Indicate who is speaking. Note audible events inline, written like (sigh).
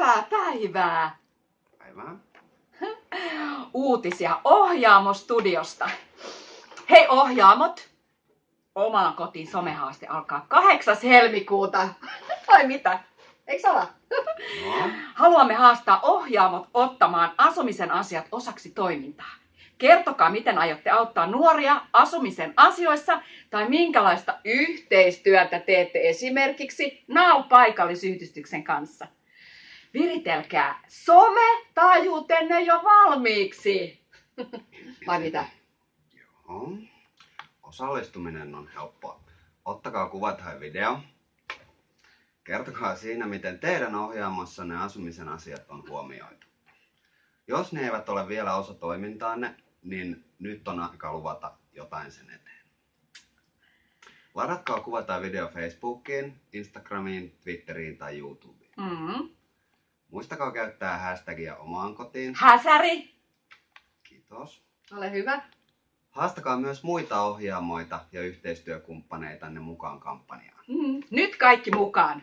Speaker 1: Hyvää päivää!
Speaker 2: Päivää.
Speaker 1: Uutisia Ohjaamo-studiosta. Hei Ohjaamot! Omaan kotiin somehaaste alkaa 8. helmikuuta. (laughs) Vai mitä? Eikö ala?
Speaker 2: No,
Speaker 1: Haluamme haastaa ohjaamot ottamaan asumisen asiat osaksi toimintaa. Kertokaa, miten aiotte auttaa nuoria asumisen asioissa tai minkälaista yhteistyötä teette esimerkiksi NAU-paikallisyhdistyksen kanssa. Viritelkää some-taajuutenne jo valmiiksi. (laughs) Vai mitä?
Speaker 2: joo. Osallistuminen on helppoa. Ottakaa kuva tai video. Kertokaa siinä, miten teidän ohjaamassanne asumisen asiat on huomioitu. Jos ne eivät ole vielä osa toimintaanne, niin nyt on aika luvata jotain sen eteen. Ladatkaa kuva tai video Facebookiin, Instagramiin, Twitteriin tai YouTubeen.
Speaker 1: Mm.
Speaker 2: Muistakaa käyttää hashtagia omaan kotiin.
Speaker 1: Häsäri,
Speaker 2: Kiitos.
Speaker 1: ole hyvä.
Speaker 2: Haastakaa myös muita ohjaamoita ja yhteistyökumppaneitanne mukaan kampanjaan.
Speaker 1: Mm. Nyt kaikki mukaan.